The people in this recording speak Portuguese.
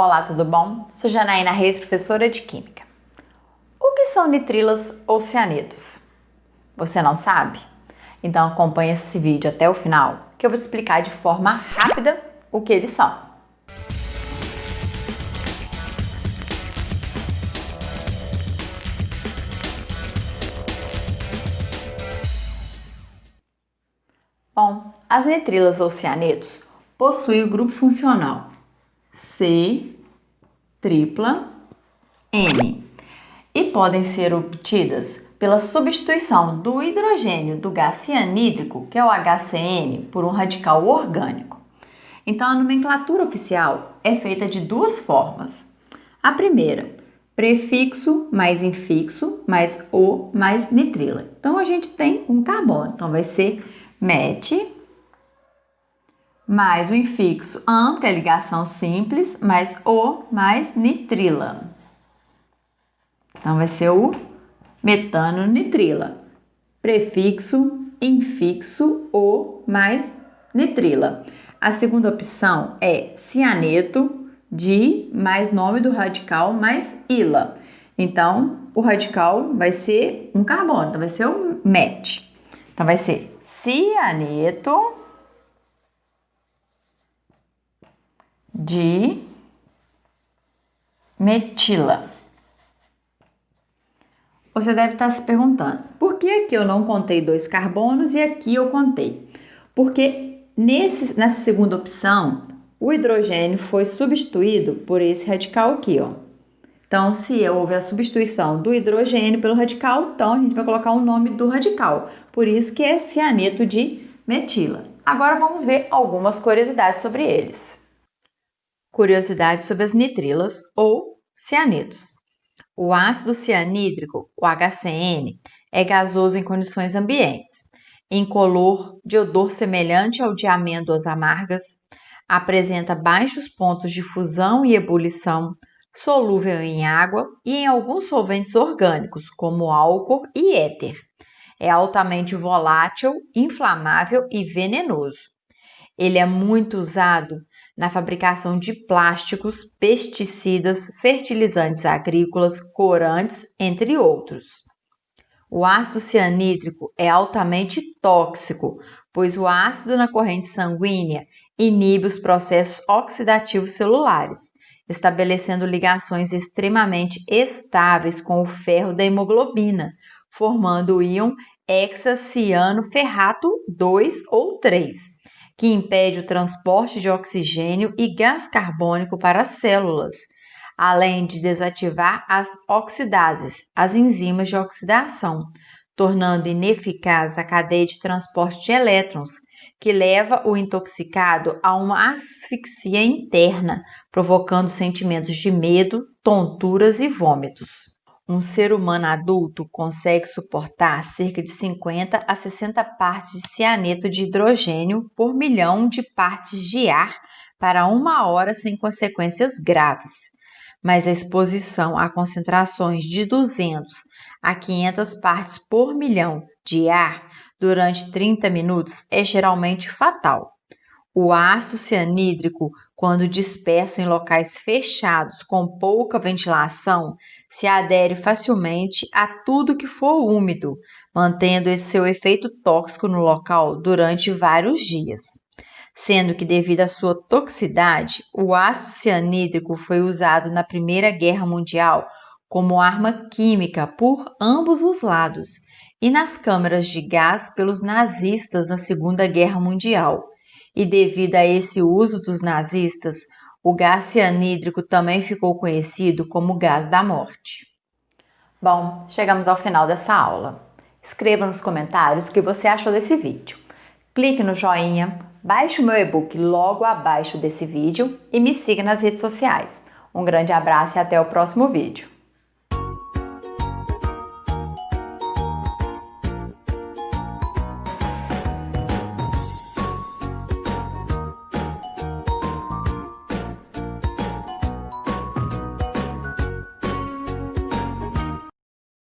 Olá, tudo bom? Sou Janaína Reis, professora de Química. O que são nitrilas ou cianetos? Você não sabe? Então acompanhe esse vídeo até o final, que eu vou explicar de forma rápida o que eles são. Bom, as nitrilas ou cianetos possuem o grupo funcional C tripla N e podem ser obtidas pela substituição do hidrogênio do gás cianídrico, que é o HCN, por um radical orgânico. Então, a nomenclatura oficial é feita de duas formas. A primeira, prefixo mais infixo mais O mais nitrila. Então, a gente tem um carbono. Então, vai ser MET mais o infixo AN, que é ligação simples, mais O mais nitrila. Então, vai ser o metano nitrila. Prefixo, infixo, O mais nitrila. A segunda opção é cianeto de mais nome do radical mais ila. Então, o radical vai ser um carbono, então vai ser o MET. Então, vai ser cianeto de metila. Você deve estar se perguntando, por que aqui eu não contei dois carbonos e aqui eu contei? Porque nesse, nessa segunda opção, o hidrogênio foi substituído por esse radical aqui, ó. Então, se houve a substituição do hidrogênio pelo radical, então a gente vai colocar o nome do radical. Por isso que é cianeto de metila. Agora vamos ver algumas curiosidades sobre eles. Curiosidades sobre as nitrilas ou cianetos. O ácido cianídrico, o HCN, é gasoso em condições ambientes, incolor, de odor semelhante ao de amêndoas amargas, apresenta baixos pontos de fusão e ebulição, solúvel em água e em alguns solventes orgânicos, como álcool e éter. É altamente volátil, inflamável e venenoso. Ele é muito usado na fabricação de plásticos, pesticidas, fertilizantes agrícolas, corantes, entre outros. O ácido cianídrico é altamente tóxico, pois o ácido na corrente sanguínea inibe os processos oxidativos celulares, estabelecendo ligações extremamente estáveis com o ferro da hemoglobina, formando o íon hexaciano-ferrato 2 ou 3, que impede o transporte de oxigênio e gás carbônico para as células, além de desativar as oxidases, as enzimas de oxidação, tornando ineficaz a cadeia de transporte de elétrons, que leva o intoxicado a uma asfixia interna, provocando sentimentos de medo, tonturas e vômitos. Um ser humano adulto consegue suportar cerca de 50 a 60 partes de cianeto de hidrogênio por milhão de partes de ar para uma hora sem consequências graves, mas a exposição a concentrações de 200 a 500 partes por milhão de ar durante 30 minutos é geralmente fatal. O ácido cianídrico, quando disperso em locais fechados com pouca ventilação, se adere facilmente a tudo que for úmido, mantendo esse seu efeito tóxico no local durante vários dias. Sendo que, devido à sua toxicidade, o ácido cianídrico foi usado na Primeira Guerra Mundial como arma química por ambos os lados e nas câmaras de gás pelos nazistas na Segunda Guerra Mundial. E devido a esse uso dos nazistas, o gás cianídrico também ficou conhecido como gás da morte. Bom, chegamos ao final dessa aula. Escreva nos comentários o que você achou desse vídeo. Clique no joinha, baixe o meu e-book logo abaixo desse vídeo e me siga nas redes sociais. Um grande abraço e até o próximo vídeo.